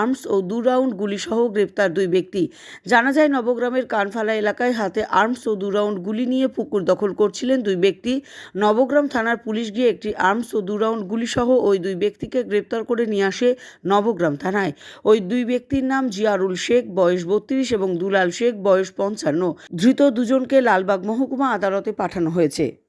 Arms ও দু round গুলিসহ গ্রেপ্তার দুই ব্যক্তি। জানা যায়, নবগ্রামের কানফালা এলাকায় হাতে আর্মস ও দু রাউন্ড গুলি নিয়ে পুকুর দখল করছিলেন দুই ব্যক্তি। নবগ্রাম থানার পুলিশ গিয়ে একটি আর্মস ও দু রাউন্ড গুলিসহ ওই দুই ব্যক্তিকে গ্রেপ্তার করে নিয়ে আসে নবগ্রাম থানায়। ওই দুই ব্যক্তির নাম জিয়ারুল শেখ, বয়স বত্রিশ এবং দুলাল শেখ, বয়স পঞ্চান্ন। ধৃত দুজনকে লালবাগ মহকুমা আদালতে পাঠানো হয়েছে।